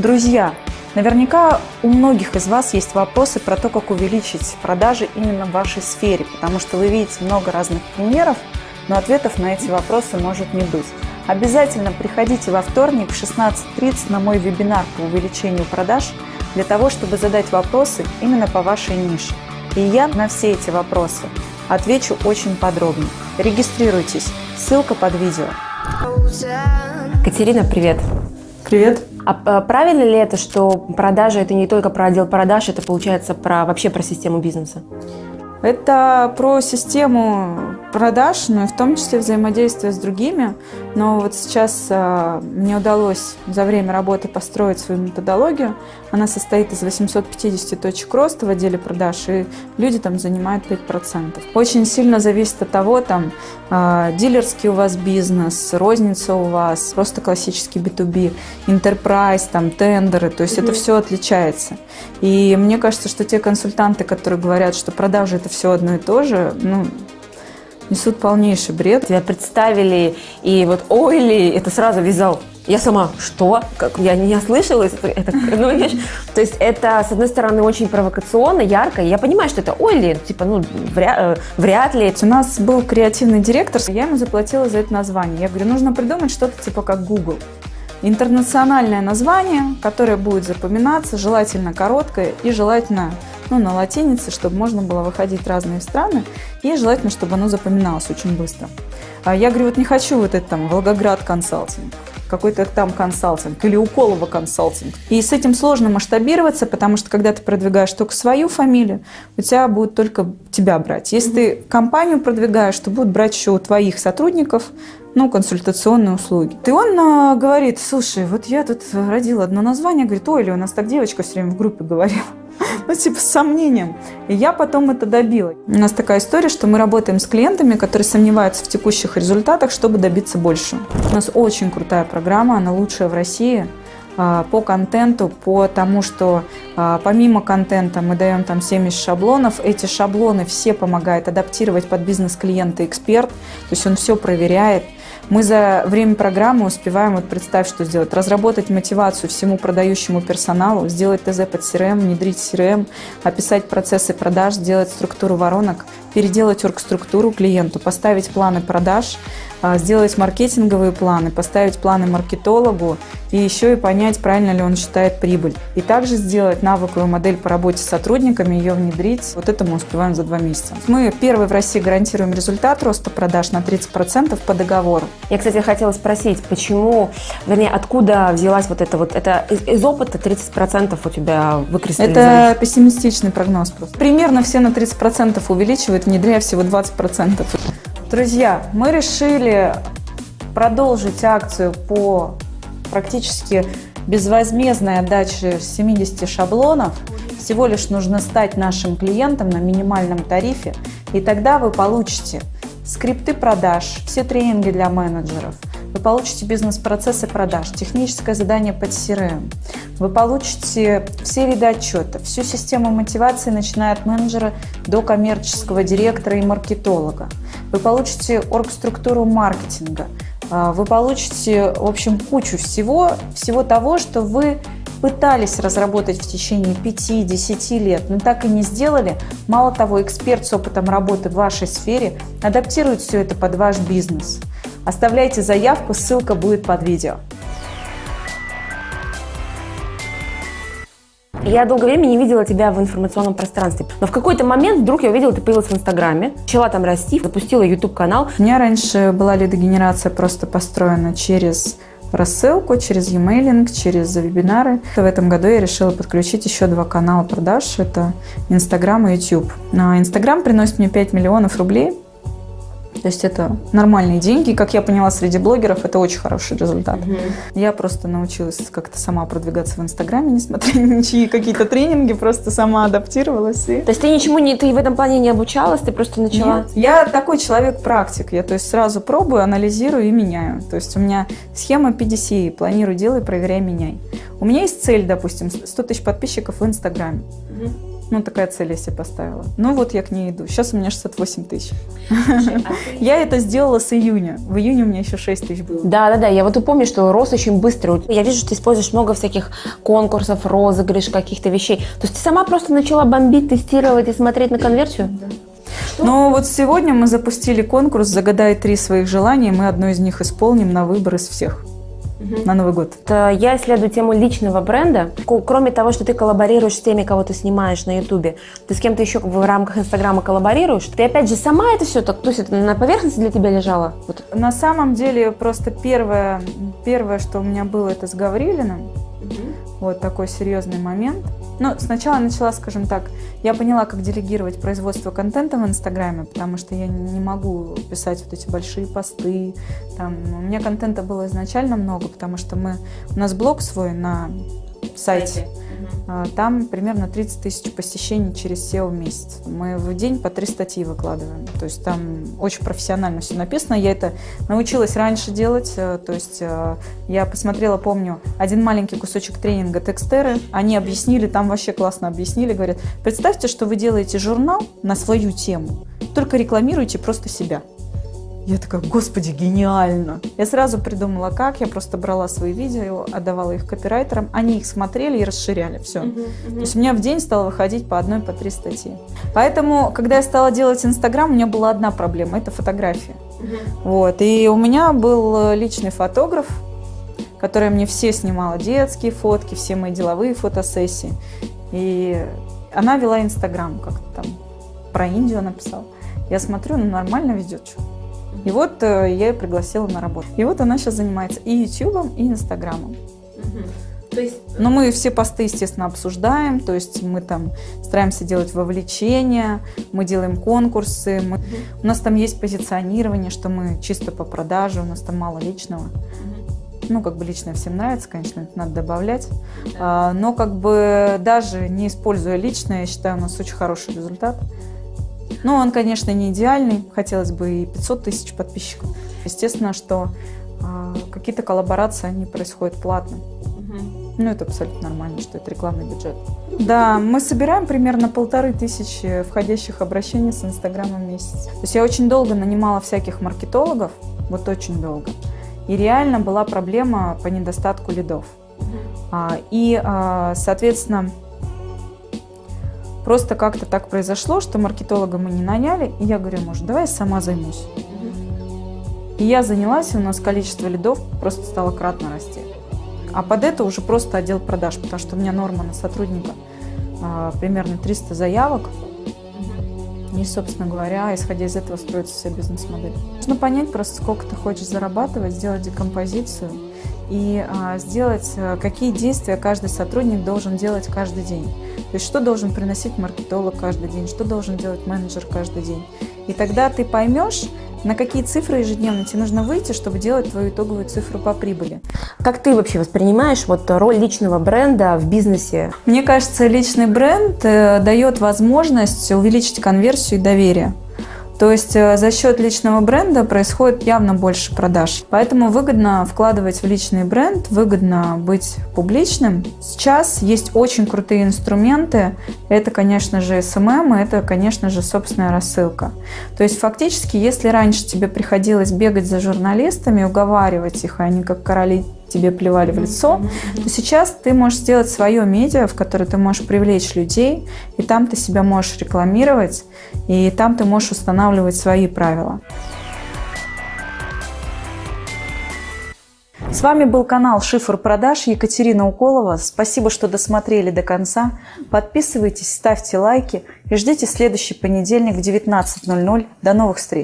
Друзья, наверняка у многих из вас есть вопросы про то, как увеличить продажи именно в вашей сфере, потому что вы видите много разных примеров, но ответов на эти вопросы может не быть. Обязательно приходите во вторник в 16.30 на мой вебинар по увеличению продаж для того, чтобы задать вопросы именно по вашей нише. И я на все эти вопросы отвечу очень подробно. Регистрируйтесь, ссылка под видео. Катерина, привет. Привет. А а правильно ли это, что продажи это не только про отдел продаж, это получается про вообще про систему бизнеса? Это про систему продаж, но и в том числе взаимодействие с другими. Но вот сейчас э, мне удалось за время работы построить свою методологию. Она состоит из 850 точек роста в отделе продаж, и люди там занимают 5%. Очень сильно зависит от того, там, э, дилерский у вас бизнес, розница у вас, просто классический B2B, enterprise, там, тендеры, то есть mm-hmm. это все отличается. И мне кажется, что те консультанты, которые говорят, что продажи это все одно и то же, ну, несут полнейший бред. Тебя представили, и вот ойли, это сразу вязал. Я сама, что? Как, я не ослышалась. Это, ну, видишь, то есть это, с одной стороны, очень провокационно, ярко. Я понимаю, что это ойли, типа, ну, вряд, э, вряд ли. У нас был креативный директор, я ему заплатила за это название. Я говорю, нужно придумать что-то типа как Google. Интернациональное название, которое будет запоминаться, желательно короткое и желательно ну, на латинице, чтобы можно было выходить в разные страны, и желательно, чтобы оно запоминалось очень быстро. А я говорю, вот не хочу вот это там Волгоград консалтинг, какой-то там консалтинг или Уколово консалтинг. И с этим сложно масштабироваться, потому что когда ты продвигаешь только свою фамилию, у тебя будут только тебя брать. Если ты компанию продвигаешь, то будут брать еще у твоих сотрудников, ну, консультационные услуги. И он а, говорит, слушай, вот я тут родила одно название, говорит, ой, или у нас так девочка все время в группе говорила. ну, типа, с сомнением. И я потом это добила. У нас такая история, что мы работаем с клиентами, которые сомневаются в текущих результатах, чтобы добиться больше. У нас очень крутая программа, она лучшая в России а, по контенту, по тому, что а, помимо контента мы даем там 70 шаблонов. Эти шаблоны все помогает адаптировать под бизнес клиента эксперт, то есть он все проверяет. Мы за время программы успеваем, вот представь, что сделать, разработать мотивацию всему продающему персоналу, сделать ТЗ под CRM, внедрить CRM, описать процессы продаж, сделать структуру воронок, переделать оргструктуру клиенту, поставить планы продаж, а, сделать маркетинговые планы, поставить планы маркетологу и еще и понять, правильно ли он считает прибыль. И также сделать навыковую модель по работе с сотрудниками, ее внедрить. Вот это мы успеваем за два месяца. Мы первые в России гарантируем результат роста продаж на 30% по договору. Я, кстати, хотела спросить, почему, вернее, откуда взялась вот это вот, это из, из опыта 30% у тебя выкристаллизовалось? Это пессимистичный прогноз просто. Примерно все на 30% увеличивают, внедряя всего 20%. Друзья, мы решили продолжить акцию по практически безвозмездной отдаче 70 шаблонов. Всего лишь нужно стать нашим клиентом на минимальном тарифе, и тогда вы получите скрипты продаж, все тренинги для менеджеров, вы получите бизнес-процессы продаж, техническое задание под CRM, вы получите все виды отчета, всю систему мотивации, начиная от менеджера до коммерческого директора и маркетолога. Вы получите оргструктуру маркетинга, а, вы получите, в общем, кучу всего, всего того, что вы пытались разработать в течение 5-10 лет, но так и не сделали. Мало того, эксперт с опытом работы в вашей сфере адаптирует все это под ваш бизнес. Оставляйте заявку, ссылка будет под видео. Я долгое время не видела тебя в информационном пространстве. Но в какой-то момент вдруг я увидела, ты появилась в Инстаграме, начала там расти, запустила YouTube-канал. У меня раньше была лидогенерация просто построена через рассылку, через e-mailing, через вебинары. В этом году я решила подключить еще два канала продаж. Это Инстаграм и YouTube. Инстаграм приносит мне 5 миллионов рублей то есть это нормальные деньги. Как я поняла, среди блогеров это очень хороший результат. Угу. Я просто научилась как-то сама продвигаться в Инстаграме, несмотря ни на чьи какие-то тренинги, просто сама адаптировалась. И... То есть ты ничему не, ты в этом плане не обучалась, ты просто начала? Нет. Я такой человек-практик. Я то есть сразу пробую, анализирую и меняю. То есть у меня схема PDCA. Планирую, делай, проверяй, меняй. У меня есть цель, допустим, 100 тысяч подписчиков в Инстаграме. Угу. Ну, такая цель я себе поставила. Ну, вот я к ней иду. Сейчас у меня 68 тысяч. А Я это сделала с июня. В июне у меня еще 6 тысяч было. Да, да, да. Я вот и помню, что рост очень быстрый. Я вижу, что ты используешь много всяких конкурсов, розыгрыш, каких-то вещей. То есть ты сама просто начала бомбить, тестировать и смотреть на конверсию? Но вот сегодня мы запустили конкурс «Загадай три своих желания». Мы одно из них исполним на выбор из всех на Новый год. Это Я исследую тему личного бренда. Кроме того, что ты коллаборируешь с теми, кого ты снимаешь на Ютубе, ты с кем-то еще в рамках Инстаграма коллаборируешь. Ты опять же сама это все так, то есть это на поверхности для тебя лежало? Вот. На самом деле, просто первое, первое, что у меня было, это с Гаврилиным. Вот такой серьезный момент. Ну, сначала начала, скажем так, я поняла, как делегировать производство контента в Инстаграме, потому что я не могу писать вот эти большие посты. Там, у меня контента было изначально много, потому что мы, у нас блог свой на сайте. А, Там примерно 30 тысяч посещений через SEO в месяц. Мы в день по три статьи выкладываем. То есть там очень профессионально все написано. Я это научилась раньше делать. э, То есть э, я посмотрела, помню, один маленький кусочек тренинга текстеры. Они объяснили, там вообще классно объяснили. Говорят, представьте, что вы делаете журнал на свою тему. Только рекламируйте просто себя. Я такая, господи, гениально. Я сразу придумала, как. Я просто брала свои видео, отдавала их копирайтерам. Они их смотрели и расширяли. Все. То есть у меня в день стало выходить по одной, по три статьи. Поэтому, когда я стала делать Инстаграм, у меня была одна проблема – это фотография. Вот. И у меня был э, личный фотограф, которая мне все снимала детские фотки, все мои деловые фотосессии. И она вела Инстаграм, как-то там про Индию написала. Я смотрю, ну нормально ведет, что. И вот э, я ее пригласила на работу. И вот она сейчас занимается и Ютубом, и Инстаграмом. То есть Но мы все посты, естественно, обсуждаем, то есть мы там стараемся делать вовлечения, мы делаем конкурсы, мы- у нас там есть позиционирование, что мы чисто по продаже, у нас там мало личного. Ну, как бы личное всем нравится, конечно, это надо добавлять. А, но как бы даже не используя личное, я считаю, у нас очень хороший результат. Ну, он, конечно, не идеальный, хотелось бы и 500 тысяч подписчиков. Естественно, что а, какие-то коллаборации, они происходят платно. Ну, это абсолютно нормально, что это рекламный бюджет. Да, мы собираем примерно полторы тысячи входящих обращений с Инстаграма в месяц. То есть я очень долго нанимала всяких маркетологов, вот очень долго. И реально была проблема по недостатку лидов. А, И, а, соответственно, просто как-то так произошло, что маркетолога мы не наняли. И я говорю, может, давай я сама займусь. И я занялась, и у нас количество лидов просто стало кратно расти. А под это уже просто отдел продаж, потому что у меня норма на сотрудника а, примерно 300 заявок. И, собственно говоря, исходя из этого строится вся бизнес-модель. Нужно понять просто, сколько ты хочешь зарабатывать, сделать декомпозицию и а, сделать, а, какие действия каждый сотрудник должен делать каждый день. То есть, что должен приносить маркетолог каждый день, что должен делать менеджер каждый день. И тогда ты поймешь, на какие цифры ежедневно тебе нужно выйти, чтобы делать твою итоговую цифру по прибыли. Как ты вообще воспринимаешь вот роль личного бренда в бизнесе? Мне кажется, личный бренд э, дает возможность увеличить конверсию и доверие. То есть э, за счет личного бренда происходит явно больше продаж. Поэтому выгодно вкладывать в личный бренд, выгодно быть публичным. Сейчас есть очень крутые инструменты. Это, конечно же, SMM, и это, конечно же, собственная рассылка. То есть фактически, если раньше тебе приходилось бегать за журналистами, уговаривать их, а они как короли тебе плевали в лицо, то сейчас ты можешь сделать свое медиа, в которое ты можешь привлечь людей, и там ты себя можешь рекламировать, и там ты можешь устанавливать свои правила. С вами был канал Шифр продаж Екатерина Уколова. Спасибо, что досмотрели до конца. Подписывайтесь, ставьте лайки и ждите следующий понедельник в 19.00. До новых встреч!